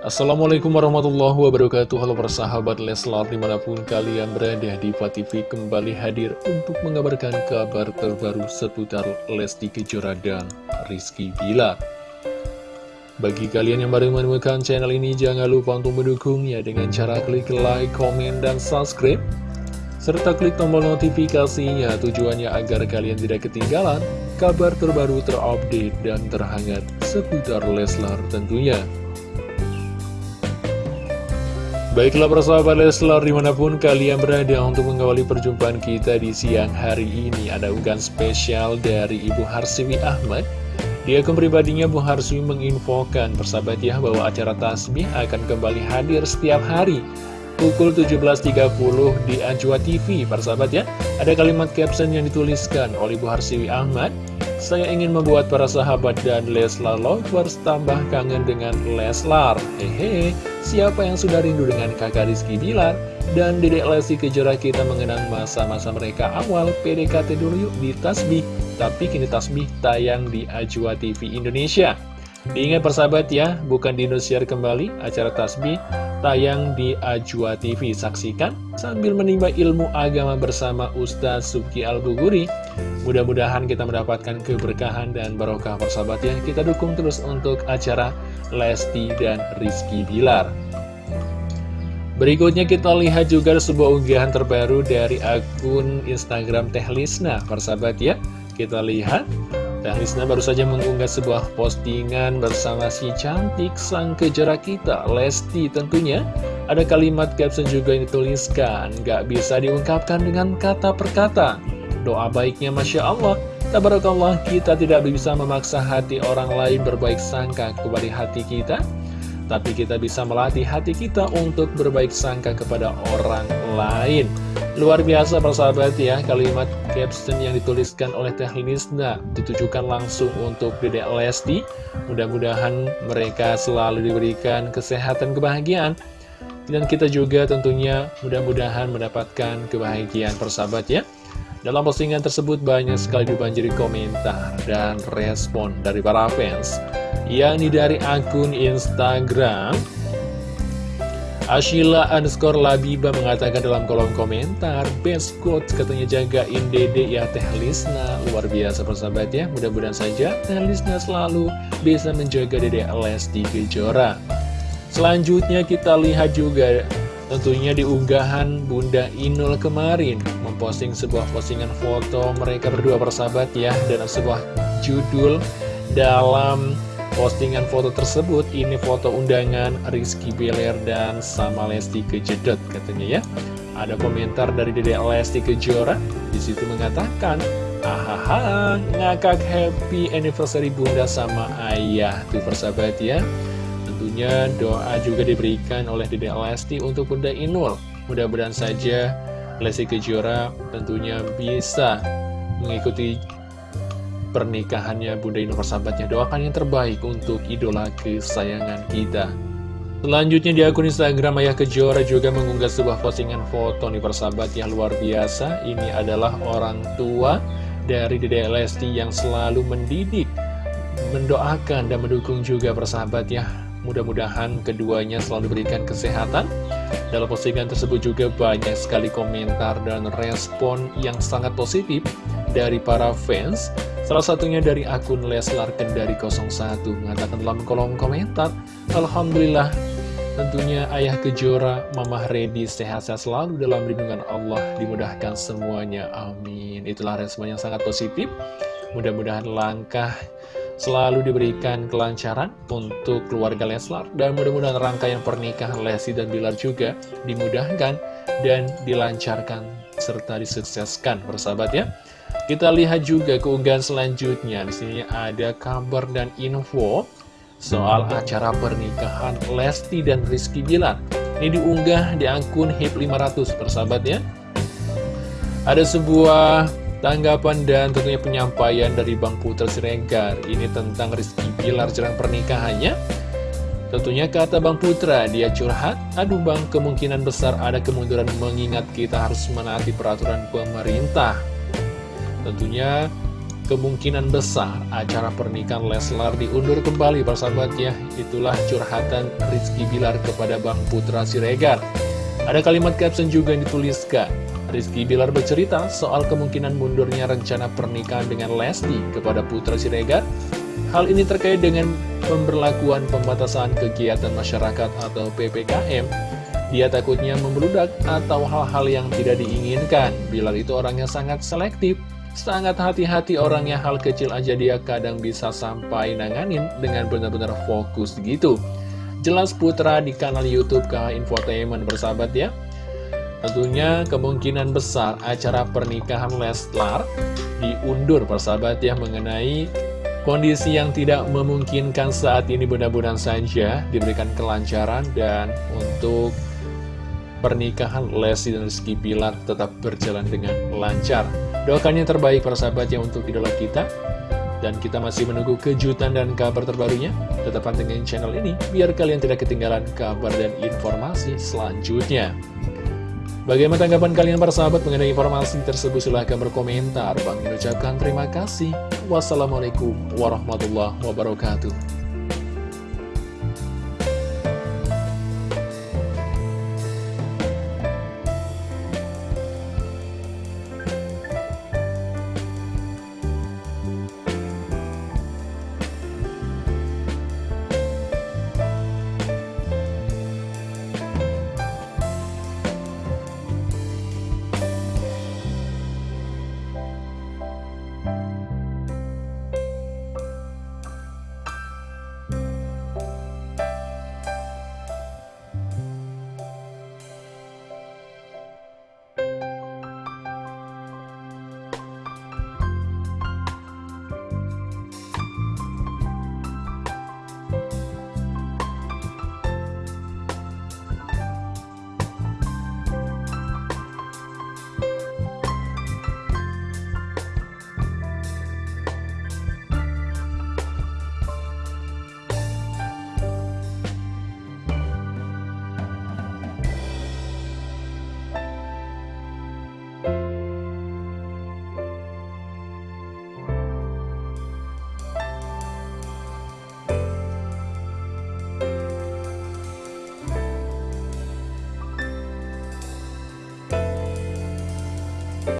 Assalamualaikum warahmatullahi wabarakatuh. Halo persahabat Leslar di mana pun kalian berada di TV kembali hadir untuk mengabarkan kabar terbaru seputar Lesti Kejora dan Rizky Bilar. Bagi kalian yang baru menemukan channel ini jangan lupa untuk mendukungnya dengan cara klik like, komen, dan subscribe. Serta klik tombol notifikasinya tujuannya agar kalian tidak ketinggalan kabar terbaru terupdate dan terhangat seputar Leslar tentunya. Baiklah persahabat Leslar di mana pun kalian berada untuk mengawali perjumpaan kita di siang hari ini Ada unggahan spesial dari Ibu Harsiwi Ahmad. Di akun pribadinya Bu Harsiwi menginfokan persahabat ya bahwa acara tasbih akan kembali hadir setiap hari Pukul 17.30 di Ajwa TV persahabat ya Ada kalimat caption yang dituliskan oleh Bu Harsiwi Ahmad saya ingin membuat para sahabat dan Leslar Lovers tambah kangen dengan Leslar. Hehe, siapa yang sudah rindu dengan kakak Rizky Bilar? Dan dedek Lesti Kejora kita mengenang masa-masa mereka awal PDKT dulu yuk di Tasbih. Tapi kini Tasbih tayang di Ajwa TV Indonesia. Diingat persahabat ya, bukan di Indosiar kembali, acara Tasbih tayang di Ajwa TV. Saksikan sambil menimba ilmu agama bersama Ustaz Suki Al-Buguri. Mudah-mudahan kita mendapatkan keberkahan dan barokah persahabat ya. Kita dukung terus untuk acara Lesti dan Rizky Bilar. Berikutnya kita lihat juga sebuah unggahan terbaru dari akun Instagram Teh Lisna, persahabat ya. Kita lihat dan Rizna baru saja mengunggah sebuah postingan bersama si cantik sang kejora kita, Lesti tentunya. Ada kalimat caption juga yang dituliskan, gak bisa diungkapkan dengan kata per kata. Doa baiknya Masya Allah, Tabarakallah kita tidak bisa memaksa hati orang lain berbaik sangka kepada hati kita. Tapi kita bisa melatih hati kita untuk berbaik sangka kepada orang lain. Luar biasa persahabat ya, kalimat caption yang dituliskan oleh Teh Lisna ditujukan langsung untuk Dedek Lesti. Mudah-mudahan mereka selalu diberikan kesehatan kebahagiaan. Dan kita juga tentunya mudah-mudahan mendapatkan kebahagiaan persahabat ya. Dalam postingan tersebut banyak sekali dibanjiri komentar dan respon dari para fans. Yang dari akun Instagram. Ashila underscore Labiba mengatakan dalam kolom komentar Best quote katanya jagain dede ya Teh Lisna. Luar biasa persahabat ya Mudah-mudahan saja Teh Lisna selalu bisa menjaga dede Lesti Kejora. Selanjutnya kita lihat juga Tentunya di unggahan Bunda Inul kemarin Memposting sebuah postingan foto mereka berdua persahabat ya Dan sebuah judul dalam Postingan foto tersebut, ini foto undangan Rizky Bilar dan sama Lesti Kejedot katanya ya. Ada komentar dari Dede Lesti Kejora, di situ mengatakan, Ahaha, ngakak happy anniversary bunda sama ayah. Tuh persahabat ya. Tentunya doa juga diberikan oleh Dede Lesti untuk Bunda Inul. Mudah-mudahan saja Lesti Kejora tentunya bisa mengikuti pernikahannya Bunda Inul persahabatnya doakan yang terbaik untuk idola kesayangan kita. Selanjutnya di akun Instagram Ayah Kejora juga mengunggah sebuah postingan foto nih persahabat yang luar biasa. Ini adalah orang tua dari Dede Lesti yang selalu mendidik, mendoakan dan mendukung juga persahabat ya Mudah-mudahan keduanya selalu diberikan kesehatan. Dalam postingan tersebut juga banyak sekali komentar dan respon yang sangat positif dari para fans Salah satunya dari akun Leslar Kendari 01 mengatakan dalam kolom komentar, Alhamdulillah tentunya Ayah Kejora, Mama Redi sehat-sehat selalu dalam lindungan Allah, dimudahkan semuanya, amin. Itulah respon yang sangat positif. Mudah-mudahan langkah selalu diberikan kelancaran untuk keluarga Leslar dan mudah-mudahan rangkaian pernikahan Lesti dan Bilar juga dimudahkan dan dilancarkan serta disukseskan persahabat ya. Kita lihat juga keunggahan selanjutnya. Di sini ada kabar dan info soal acara pernikahan Lesti dan Rizky Bilar. Ini diunggah di akun HIP 500 persahabat ya. Ada sebuah tanggapan dan tentunya penyampaian dari Bang Putra Siregar. Ini tentang Rizky Bilar jelang pernikahannya. Tentunya kata Bang Putra, dia curhat, aduh Bang kemungkinan besar ada kemunduran mengingat kita harus menaati peraturan pemerintah. Tentunya kemungkinan besar acara pernikahan Leslar diundur kembali persahabat ya. Itulah curhatan Rizky Bilar kepada Bang Putra Siregar. Ada kalimat caption juga yang dituliskan. Rizky Bilar bercerita soal kemungkinan mundurnya rencana pernikahan dengan Lesti kepada Putra Siregar. Hal ini terkait dengan pemberlakuan pembatasan kegiatan masyarakat atau PPKM. Dia takutnya membludak atau hal-hal yang tidak diinginkan. Bilar itu orangnya sangat selektif Sangat hati-hati orangnya hal kecil aja dia kadang bisa sampai nanganin dengan benar-benar fokus gitu. Jelas Putra di kanal Youtube KH Infotainment bersahabat ya. Tentunya kemungkinan besar acara pernikahan Leslar diundur persahabat ya mengenai kondisi yang tidak memungkinkan saat ini mudah-mudahan saja diberikan kelancaran dan untuk pernikahan Lesti dan Rizky Bilar tetap berjalan dengan lancar. Doakan yang terbaik para sahabat yang untuk idola kita. Dan kita masih menunggu kejutan dan kabar terbarunya. Tetap pantengin channel ini biar kalian tidak ketinggalan kabar dan informasi selanjutnya. Bagaimana tanggapan kalian para sahabat mengenai informasi tersebut? Silahkan berkomentar. Bang mengucapkan terima kasih. Wassalamualaikum warahmatullahi wabarakatuh.